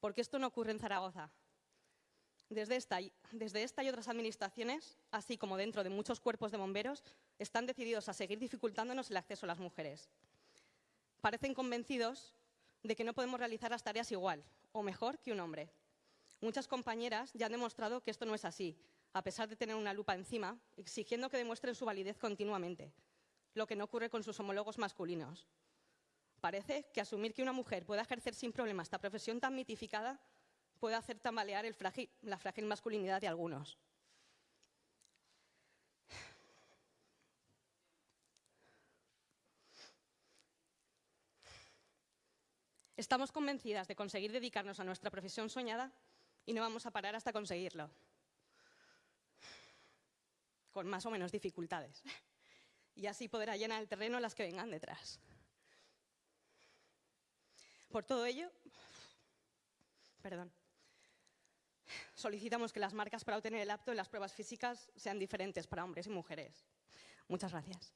Porque esto no ocurre en Zaragoza. Desde esta, desde esta y otras administraciones, así como dentro de muchos cuerpos de bomberos, están decididos a seguir dificultándonos el acceso a las mujeres. Parecen convencidos de que no podemos realizar las tareas igual o mejor que un hombre. Muchas compañeras ya han demostrado que esto no es así, a pesar de tener una lupa encima, exigiendo que demuestren su validez continuamente, lo que no ocurre con sus homólogos masculinos. Parece que asumir que una mujer pueda ejercer sin problema esta profesión tan mitificada puede hacer tambalear la frágil masculinidad de algunos. Estamos convencidas de conseguir dedicarnos a nuestra profesión soñada y no vamos a parar hasta conseguirlo. Con más o menos dificultades. Y así poder llenar el terreno las que vengan detrás. Por todo ello, perdón, solicitamos que las marcas para obtener el apto en las pruebas físicas sean diferentes para hombres y mujeres. Muchas gracias.